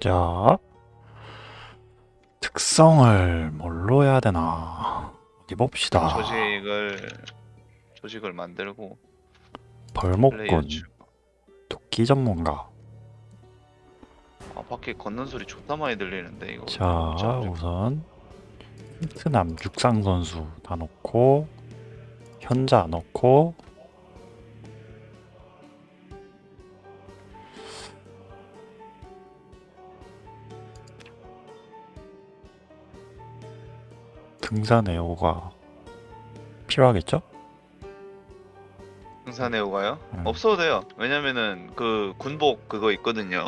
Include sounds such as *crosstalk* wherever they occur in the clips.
자, 특성을 뭘로 해야 되나? 어디 봅시다. 조직을 조직을 만들고 플레이어 벌목꾼, 주. 도끼 전문가. 아 밖에 걷는 소리 존나 많이 들리는데 이거. 자, 우선 베트남 육상 선수 다 넣고 현자 넣고 등산 애호가 필요하겠죠? 등산에 오가요? 음. 없어도 돼요. 왜냐면은 그 군복 그거 있거든요.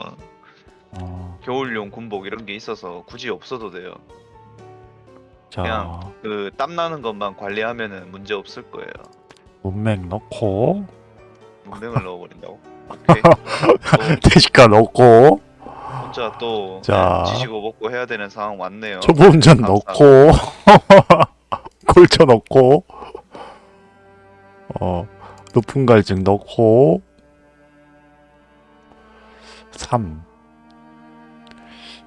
어, 겨울용 군복 이런 게 있어서 굳이 없어도 돼요. 자, 그냥 그 땀 나는 것만 관리하면은 문제 없을 거예요. 문맥 넣고 문맹을 넣어버린다고. *laughs* 오케이. 또 대식가 넣고 혼자 또 자. 네, 지시고 먹고 해야 되는 상황 왔네요. 초보 운전 감사합니다. 넣고 *laughs* 골쳐 넣고 어 높은 갈증 넣고 3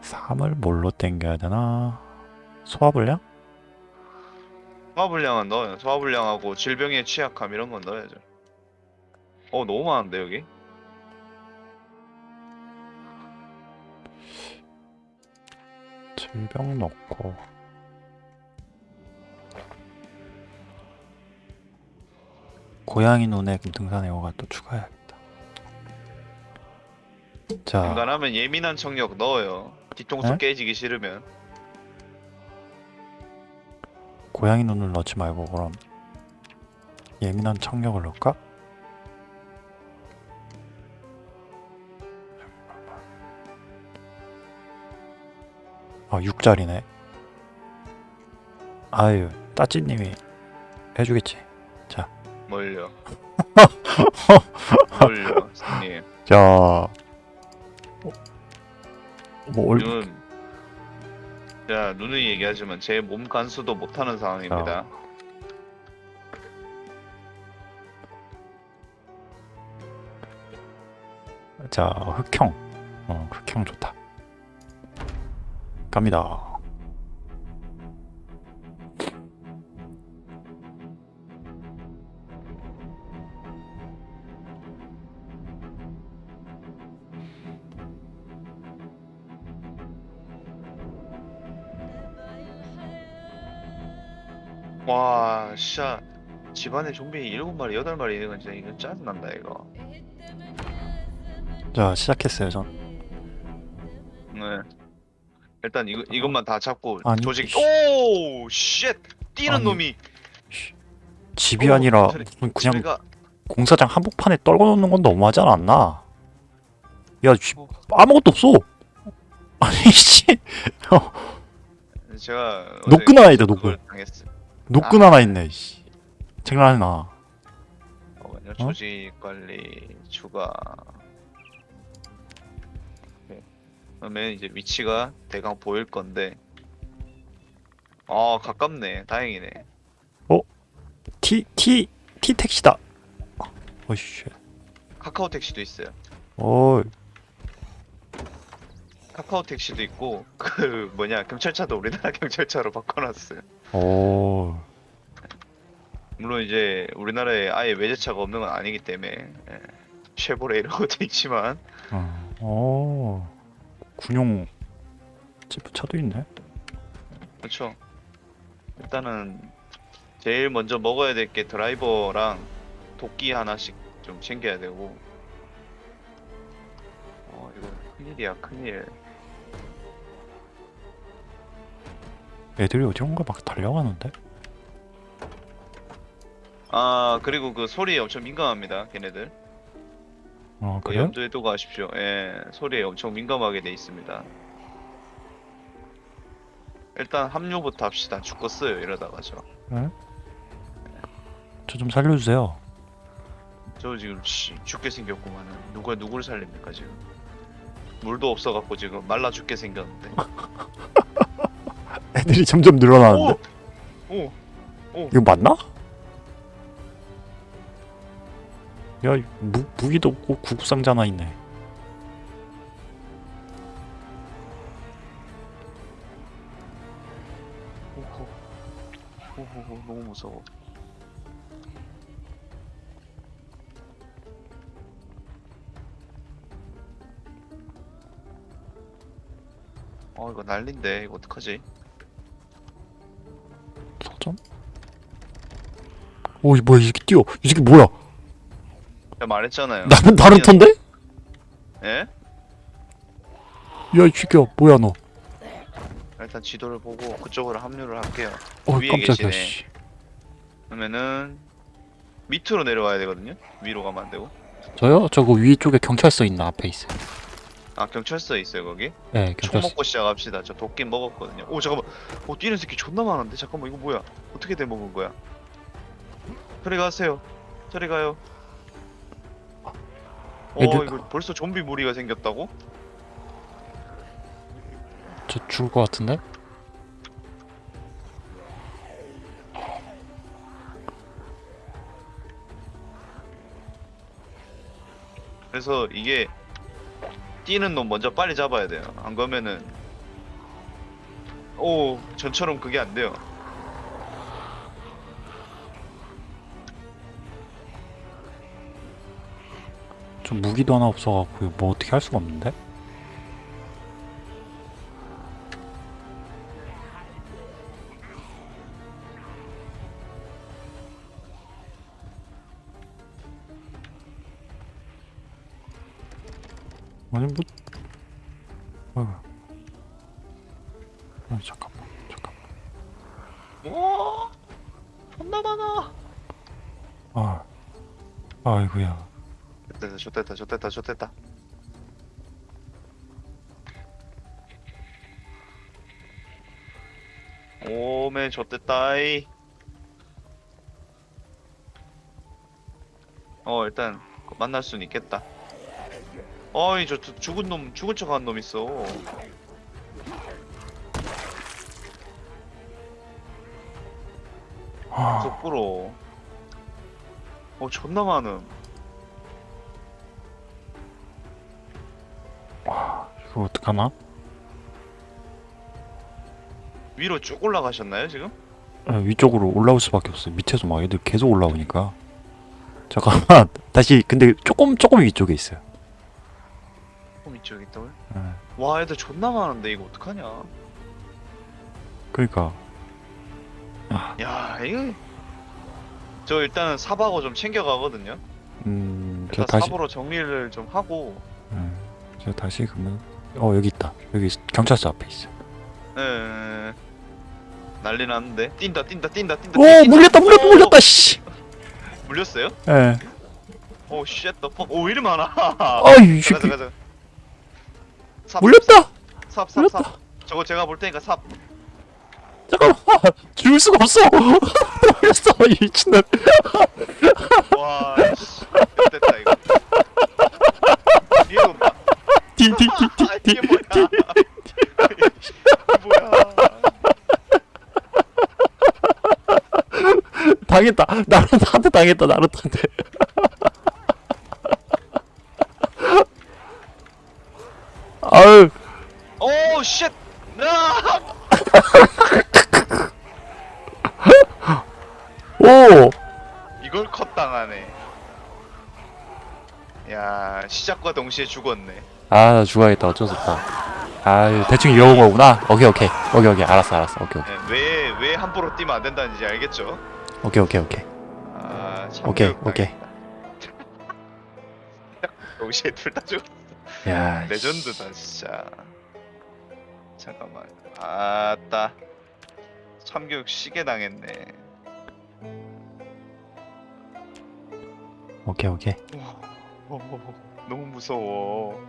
3을 뭘로 땡겨야 되나 소화불량? 소화불량은 넣어요. 소화불량하고 질병에 취약함 이런 건 넣어야죠. 어 너무 많은데 여기? 질병 넣고 고양이 눈에 등산 애호가 또 추가해야겠다 자 간간하면 예민한 청력 넣어요. 뒤통수 네? 깨지기 싫으면 고양이 눈을 넣지 말고 그럼 예민한 청력을 넣을까? 아 6짜리네 아유 따찌님이 해주겠지 뭘요? *laughs* 뭘요, 선생님? 자 뭐, 올, 눈. 자 누누이 얘기하지만 제 몸 간수도 못하는 상황입니다. 자 흑형 어 흑형 좋다 갑니다 와, 진짜 집안에 좀비 일곱 마리, 여덟 마리 있는 건 진짜 이거 짜증난다 이거. 자 시작했어요 전 네. 일단 이거 이것만 다 잡고 아니, 조직. 씨. 오, 쉣! 뛰는 아니, 놈이. 집이 어, 아니라 무슨 그냥 제가 공사장 한복판에 떨궈 놓는 건 너무하지 않았나? 야, 씨, 어. 아무것도 없어. 아니 *laughs* 씨, 제가 노끈 하나 있다, 노끈. 노끈 아. 하나 있네. 씨, 장난이나. 잠깐만요. 조직 관리 추가. 그러면 이제 위치가 대강 보일 건데. 아 가깝네. 다행이네. T T T 택시다. 어이씨, 카카오 택시도 있어요. 어, 카카오 택시도 있고 *laughs* 그 뭐냐 경찰차도 우리나라 *laughs* 경찰차로 바꿔놨어요. 어, 물론 이제 우리나라에 아예 외제차가 없는 건 아니기 때문에 예. 쉐보레 이런 것도 있지만 어, 어, 군용 지프차도 있네. 그렇죠. 일단은 제일 먼저 먹어야 될 게 드라이버랑 도끼 하나씩 좀 챙겨야 되고. 어 이거 큰일이야 큰일. 애들이 어디론가 막 달려가는데? 아 그리고 그 소리에 엄청 민감합니다 걔네들. 어, 그 그래요? 염두에 두고 가십시오. 예 소리에 엄청 민감하게 돼 있습니다. 일단 합류부터 합시다. 죽겠어요 이러다가 저. 저좀 살려주세요. 저 지금 씨, 죽게 생겼구만은 누가 누구를 살립니까 지금 물도 없어갖고 지금 말라 죽게 생겼는데 *laughs* 애들이 점점 늘어나는데? 오! 오! 이거 맞나? 야 무, 무기도 없고 구급상자 하나 있네. 오호. 오호 너무 무서워. 어 이거 난린데. 이거 어떡하지? 서점? 오이 뭐야 이 새끼 뛰어. 이 새끼 뭐야? 말했잖아요. 나는 나루토인데? 예? 야, 이 새끼야, 뭐야, 너? 일단 지도를 보고 그쪽으로 합류를 할게요. 어, 위에 깜짝이야, 계시네. 씨. 그러면은 밑으로 내려와야 되거든요. 위로 가면 안 되고. 저요? 저거 위쪽에 경찰서 있나 앞에 있어요. 아 경찰서에 있어요 거기. 네, 총 경찰서. 먹고 시작합시다. 저 도끼 먹었거든요. 오 잠깐만. 오 뛰는 새끼 존나 많은데. 잠깐만 이거 뭐야? 어떻게 돼 먹은 거야? 저리 가세요. 저리 가요. 어 얘들- 이거 벌써 좀비 무리가 생겼다고? 저 죽을 것 같은데? 그래서 이게 뛰는 놈 먼저 빨리 잡아야 돼요. 안 그러면은 오 전처럼 그게 안 돼요. 저 무기도 하나 없어갖고 뭐 어떻게 할 수가 없는데? 아니 뭐... 어... 아 잠깐만 잠깐만 오 존나 많아. 아... 아이고야 됐다 좋됐다 좋됐다 좋됐다. 오메 좋됐다이. 어 일단 만날 수는 있겠다. 어이 저 두- 죽은 놈 죽은 척하는 놈 있어. 아... 속부로. 어 존나 많음. 어떡하나? 위로 쭉 올라가셨나요 지금? 아, 위쪽으로 올라올 수밖에 없어요. 밑에서 막 애들 계속 올라오니까. 잠깐만 *laughs* 다시 근데 조금 조금 위쪽에 있어요. 어 이쪽에 있다고요? 예. 와 애들 존나 많은데 이거 어떡하냐? 그러니까 야 이거 저 일단은 삽하고 좀 챙겨가거든요. 음 일단 다시 삽으로 정리를 좀 하고 예, 제가 다시 그러면 어 여기 있다. 여기 경찰서 앞에 있어. 에... 난리 났는데 뛴다 뛴다 뛴다 뛴다. 오. 물렸다 물렸다 오, 물렸다 씨. *laughs* 물렸어요? 예. 오 쉣, 더 퍽. 오 이리 많아. 아이 가자 가자. 삽, 물렸다. 삽, 삽. 삽. 저거 제가 볼 테니까 삽. 잠깐만 줄 수가 없어. *laughs* 물렸어 이 미친놈. 와, 씨, 됐다 이거. 아, 이게. 뭐야? 이게 뭐야? 당했다. 나루토한테. *laughs* 아유 오 쉣. 나. 오. 이걸 컷 당하네. 야 시작과 동시에 죽었네. 아, 나 죽어야겠다. 어쩔 수 없다. 아, 대충 이어온 거구나. 오케이, 오케이. 오케이, 오케이. 알았어, 알았어. 오케이, 오케이. 왜왜 함부로 뛰면 안 된다는지 알겠죠? 오케이, 오케이, 오케이. 아 오케이, 오케이. *laughs* 동시에 둘 다 죽. 야, 레전드다 진짜. 잠깐만. 아따. 참교육 시계 당했네. 오케이, 오케이. 오, *laughs* 너무 무서워.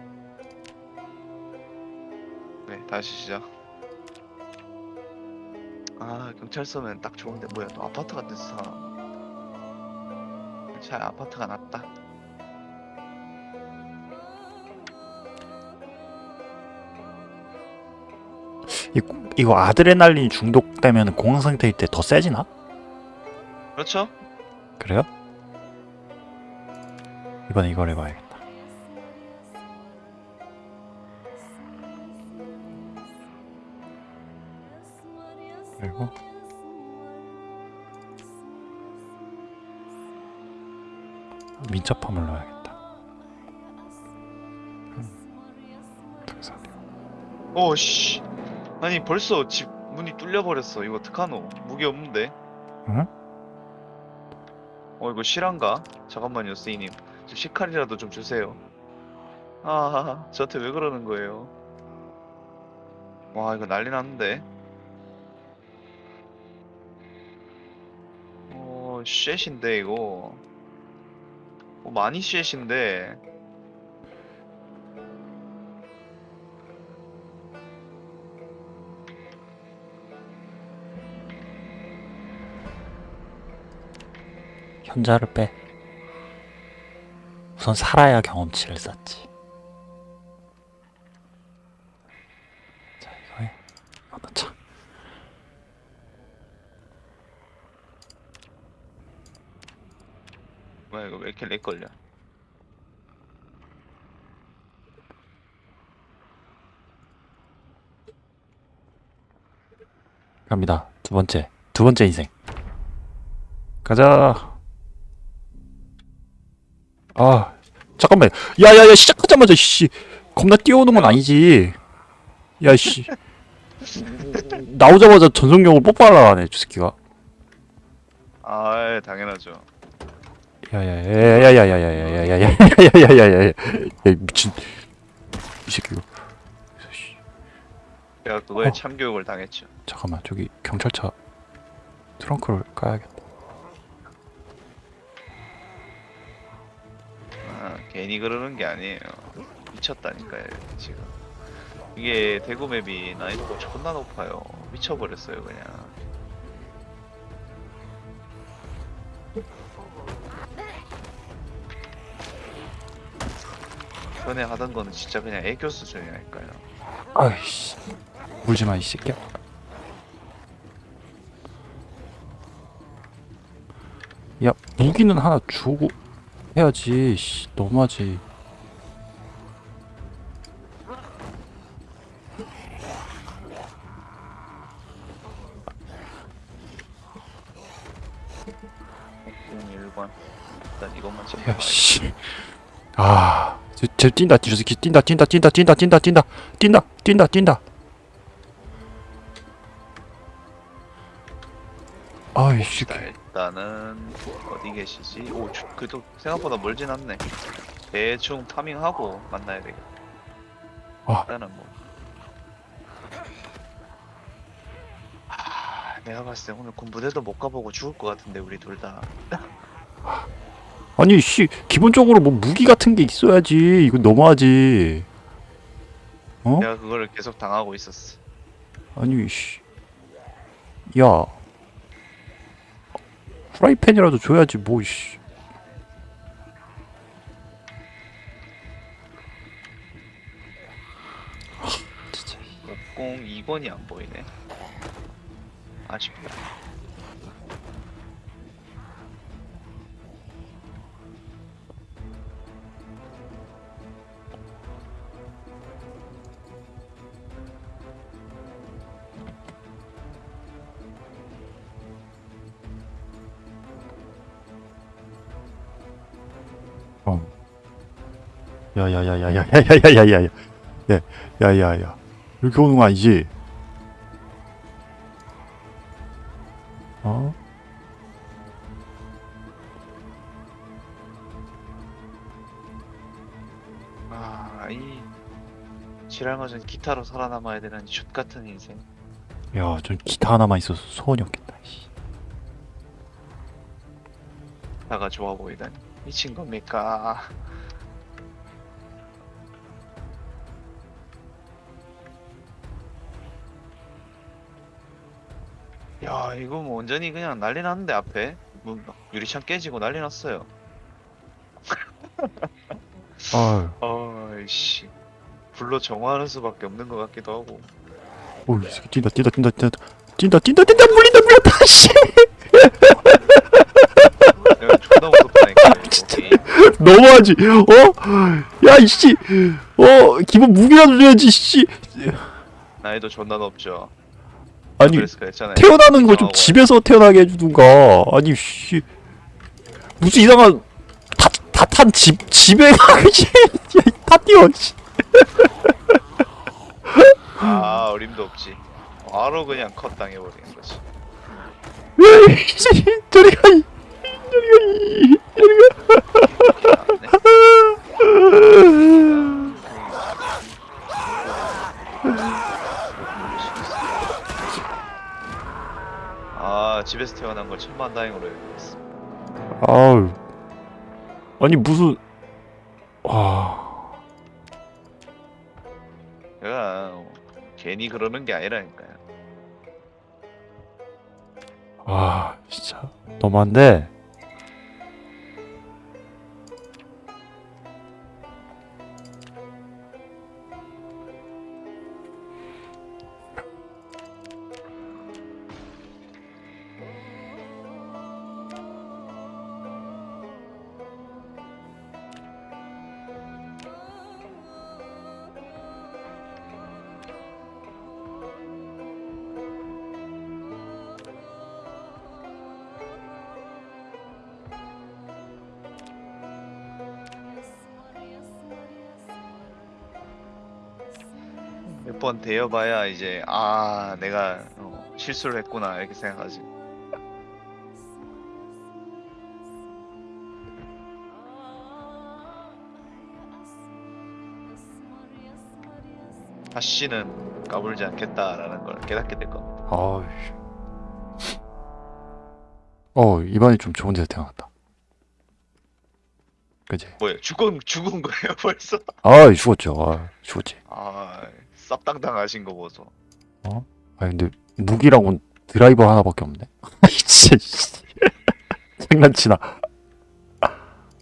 네, 다시 시작. 아, 경찰서면 딱 좋은데 뭐야? 또 아파트 같은 사나? 차 아파트가 낫다. 이, 이거 아드레날린 중독되면 공황 상태일 때 더 세지나? 그렇죠? 그래요? 이번에 이걸 읽어야겠다. 그리고 민첩함을 넣어야겠다. 음, 오씨. 아니 벌써 집 문이 뚫려버렸어. 이거 어떡하노? 무기 없는데? 응? 어 이거 실한가? 잠깐만요 쓰이님. 저 시칼이라도 좀 주세요. 아 저한테 왜 그러는 거예요? 와 이거 난리 났는데. 어 쉣인데 이거. 어, 많이 쉣인데. 현자를 빼. 우선 살아야 경험치를 쌓지. 자 이거에 이거 넣자. 뭐야 이거 왜 이렇게 렉 걸려 갑니다. 두 번째 두 번째 인생. 가자. 아 잠깐만. 야야야 시작하자마자 씨 겁나 뛰어오는 건 아니지. 야씨 나오자마자 전속력을 뽀뽀하려 하네 저 새끼가. 아 당연하죠 야야야야야야야야야야야야야야야야야야 미친 이 새끼가. 씨, 제가 그거에 어. 참교육을 당했죠 잠깐만 저기 경찰차 트렁크를 까야겠다. 괜히 그러는 게 아니에요. 미쳤다니까요, 지금. 이게 대구 맵이 난이도가 존나 높아요. 미쳐버렸어요, 그냥. 전에 하던 거는 진짜 그냥 애교 수준이랄까요. 아이씨 물지마 이 새끼야. 야 무기는 하나 주고 해야지. 씨, 너무하지. 공 1번. 일단 이것만 챙겨. 야 씨. 아, 쟤, 쟤 뛴다. 저 새끼 뛴다. 뛴다. 뛴다. 뛴다. 뛴다. 뛴다. 뛴다. 뛴다. 뛴다. 아이 씨. 자, 일단은 어디 계시지? 오, 주- 그래도 생각보다 멀진 않네. 대충 타밍하고 만나야 되겠다. 아. 일단은 뭐. 아, 내가 봤을 때 오늘 군부대도 못 가보고 죽을 것 같은데 우리 둘 다. 아니 씨 기본적으로 뭐 무기 같은 게 있어야지. 이거 너무하지. 어? 내가 그거를 계속 당하고 있었어. 아니 씨. 야. 프라이팬이라도 줘야지 뭐 씨. 아, 진짜. 602번이 안 보이네. 아쉽다. 어. 야야야야야야야야야야야. 야, 야야야. 이렇게 오는 거 아니지? 어? 아, 이 지랄맞은 기타로 살아남아야 되는 슛 같은 인생. 야, 전 기타 하나만 있어서 소원이 없겠다. 씨. 나가 좋아 보이다니 미친 겁니까? 야 이거 뭐 완전히 그냥 난리 났는데 앞에 뭐 유리창 깨지고 난리 났어요. *laughs* 아유, 아이씨 불로 정화하는 수밖에 없는 것 같기도 하고. 오, 이 새끼 뛴다, 뛴다, 뛴다, 뛴다, 뛴다, 뛴다, 뛴다, 물린다, 물렸다, 씨. 내가 존나 무섭다니까. 이거 진짜. 게임. 너무하지? 어? 야, 이씨, 어, 기본 무기라도 줘야지, 씨. 난이도 존나 높죠. 아니. 태어나는 거 좀. 집에서 태어나게 해주든가. 아니, 씨. 무슨 이상한 다다탄집 집에 가지 다 뛰어 씨. 아 어림도 없지 바로 그냥 컷 당해버리는 거지 왜 씨, 저리 가 이- 가아 집에서 태어난 걸 천만 다행으로 여기겠어 아우. 아니 무슨 와. 내가 괜히 그러는 게 아니라니까요. 아 진짜. 너무한데 번 대여봐야 이제 아 내가 어, 실수를 했구나 이렇게 생각하지. 다시는 까불지 않겠다라는 걸 깨닫게 될 겁니다. 아우 어 이번에 좀 좋은 데서 태어났다. 그지 뭐야 죽은 죽은 거예요 벌써? 아 죽었죠. 아 죽었지. 아 쌉당당 하신 거 보소 아 근데 무기라고는 드라이버 하나밖에 없네 *laughs* 진짜 씨. 장난치나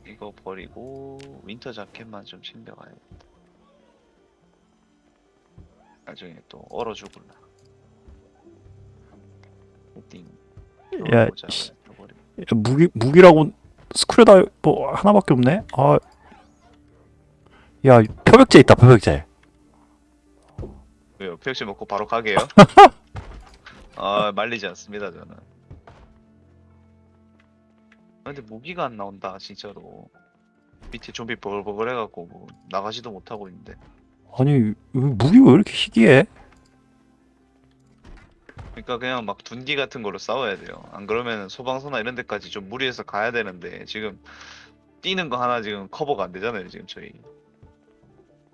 이거 버리고 winter jacket만 좀 챙겨가야겠다 나중에 또 얼어 죽을라 띵야 씨. 야, 무기 무기라고 스크류다이버 하나밖에 없네. 아, 야 표백제 있다 표백제. 왜요? 팩시 먹고 바로 가게요? *laughs* 아 말리지 않습니다 저는. 아, 근데 무기가 안 나온다 진짜로. 밑에 좀비 버글버글 해갖고 뭐 나가지도 못하고 있는데. 아니 이 무기 왜 이렇게 희귀해? 그러니까 그냥 막 둔기 같은 걸로 싸워야 돼요. 안 그러면 소방서나 이런 데까지 좀 무리해서 가야 되는데 지금 뛰는 거 하나 지금 커버가 안 되잖아요 지금 저희.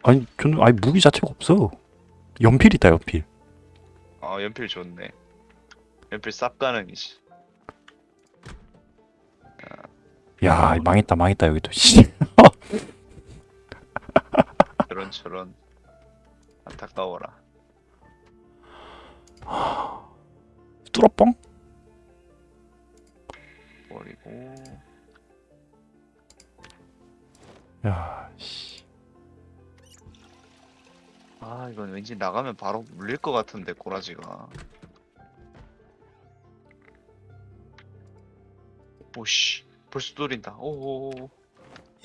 아니 저는 아니 무기 자체가 없어. 연필 있다 연필. 아 연필 좋네. 연필 쌉 가능이지. 야 망했다 망했다 여기도. 씨. *laughs* 저런 저런 안타까워라. 뚫어뻥? 버리고 야 아 이건 왠지 나가면 바로 물릴 것 같은데 꼬라지가 오씨 벌써 뚫린다 오오오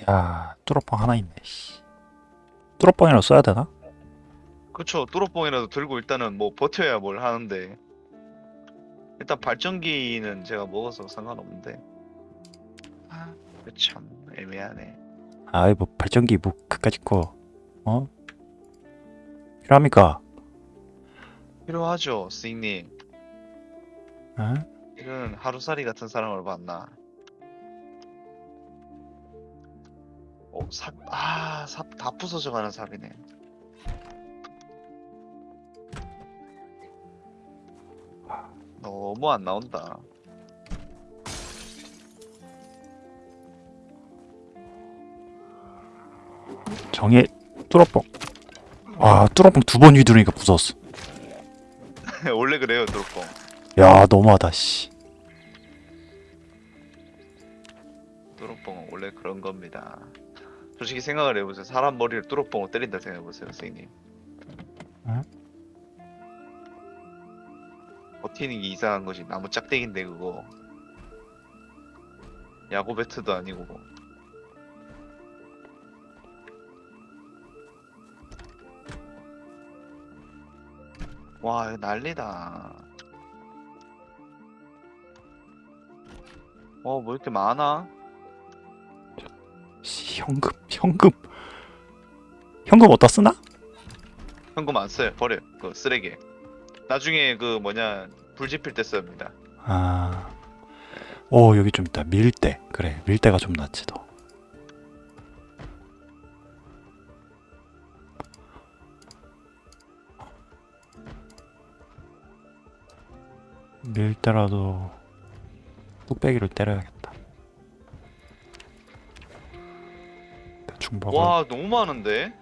야 뚫어뻥 하나 있네. 씨. 뚫어뻥이라도 써야 되나? 그쵸 뚫어뻥이라도 들고 일단은 뭐 버텨야 뭘 하는데 일단 발전기는 제가 먹어서 상관없는데 아 참 애매하네 아이 뭐 발전기 뭐 그까짓 거 어? 필요합니까? 필요하죠 스님 어? 이런 하루살이 같은 사람을 봤나 어, 삽, 아, 삽 다 부서져 가는 삽이네. 너무 안 나온다. 정의 뚫어뻥. 아 뚫어뻥 두번 휘두르니까 부서졌어. *laughs* 원래 그래요, 드롭봉. 야 너무하다 씨. 뚜루뽕은 원래 그런 겁니다. 솔직히 생각을 해보세요. 사람 머리를 뚜루뽕으로 때린다 생각해보세요, 선생님. 응? 버티는 게 이상한 것이 나무 짝대기인데 그거. 야구 배트도 아니고. 와, 이거 난리다. 어, 뭐 이렇게 많아? 현금 현금 현금 어디다 쓰나? 현금 안 써요. 버려요. 그 쓰레기. 나중에 그 뭐냐 불 지필 때 씁니다. 아, 오 여기 좀 있다 밀대 그래 밀대가 좀 낫지 더. 밀대라도 뚝배기를 때려야겠다. 대충 먹어. 와 너무 많은데?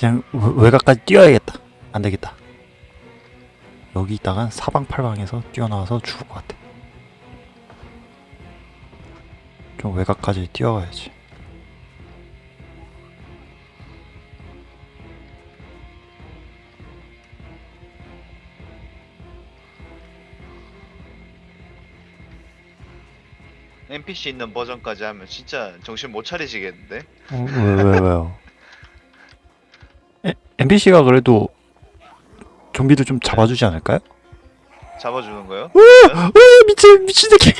그냥 외- 외곽까지 뛰어야겠다. 안 되겠다. 여기 있다간 사방팔방에서 뛰어나와서 죽을 것 같아. 좀 외곽까지 뛰어가야지. NPC 있는 버전까지 하면 진짜 정신 못 차리시겠는데? 어, 왜, 왜, 왜요? NPC가 그래도 좀비를 좀 잡아주지 않을까요? 잡아주는 거요? 으, 미친 미친 새끼. *laughs*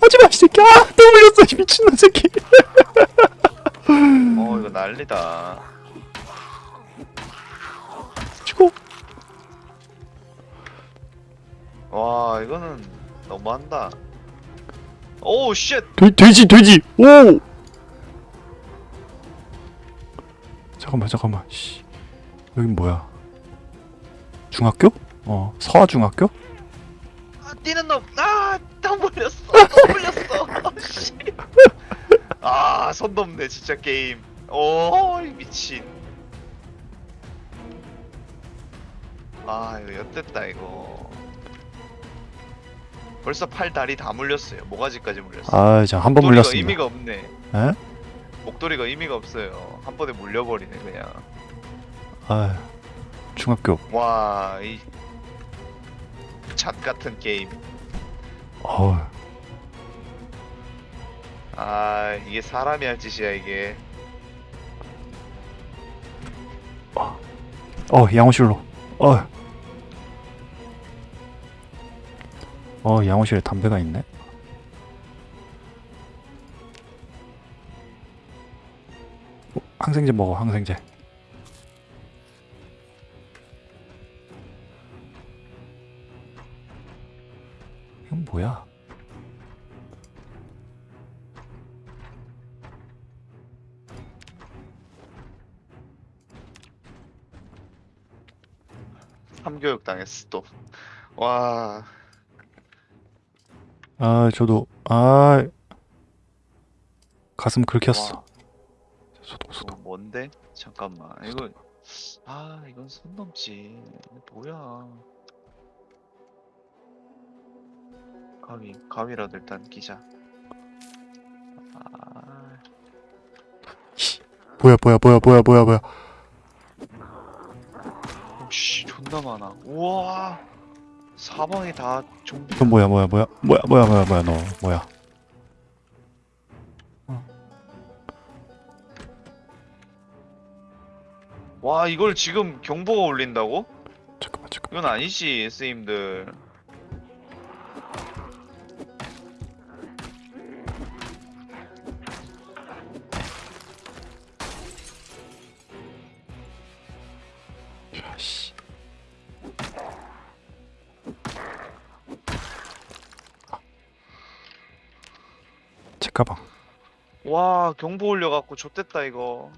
하지마 이 새끼. 아, 또 물렸어 이 미친놈 새끼. 어 이거 난리다. 치고. 와 이거는 너무한다. 오우 쉣! 돼, 돼지 돼지. 오. 잠깐만 잠깐만. 씨. 여긴 뭐야? 중학교? 어 서아 중학교? 아 뛰는 놈! 아! 또! *laughs* 아, 씨. 아손 넘네 진짜 게임. 오 미친. 아 이거 엿됐다 이거. 벌써 팔 다리 다 물렸어요. 모가지까지 물렸어. 아, 이제 한번 목도리가 물렸습니다. 의미가 없네. 에? 목도리가 의미가 없어요. 한 번에 물려버리네 그냥. 아, 중학교. 와이 잣 같은 게임. 어, 아 이게 사람이 할 짓이야 이게. 어 양호실로. 어. 어 양호실에 담배가 있네. 항생제 먹어 항생제. 이건 뭐야? 삼교육 당했어 또. 와 아 저도 아 가슴 긁혔어. 와, 소독 소독. 뭔데? 잠깐만 이거 아 이건 손 넘지 뭐야 가위 가위라도 일단 끼자 아 뭐야 뭐야 뭐야 뭐야 뭐야 뭐야. 씨 존나 많아 우와 사방이 다 좀비 이건 뭐야 뭐야 뭐야 뭐야 뭐야 뭐야 뭐야 너 뭐야? 와 이걸 지금 경보가 울린다고? 잠깐만 잠깐. 이건 아니지 스님들 씨. 제 가방. 와 경보 울려갖고 좆됐다 이거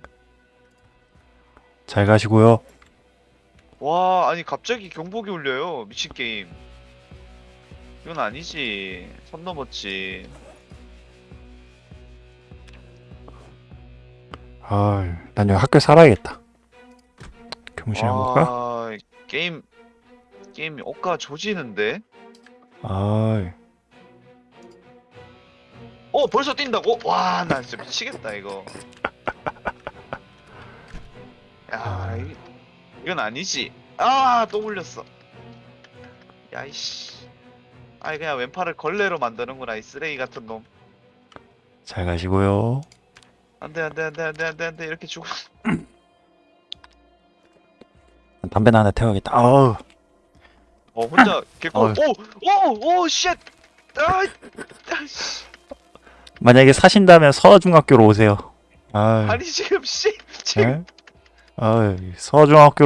잘 가시고요. 와 아니 갑자기 경보기 울려요 미친 게임 이건 아니지. 선 넘었지. 아, 난 여기 학교 살아야겠다. 교무실 한번 갈까? 아, 게임 게임 억가 조지는데? 아, 어 벌써 뛴다고? 와, 나 진짜 미치겠다 이거. 아. 이, 이건 아니지. 아, 또 물렸어. 야, 이씨. 아이 그냥 왼팔을 걸레로 만드는구나 이 쓰레기 같은 놈. 잘 가시고요. 안돼 안돼 안돼 안돼 안돼 안돼 이렇게 죽어. 담배나 하나 태워야겠다. 아우, 어 혼자 개꿀. 어휴. 오오오 shit. 아, 아, 씨. 만약에 사신다면 서중학교로 오세요. 아, 아니 지금 씨 지금 네? 아, 서중학교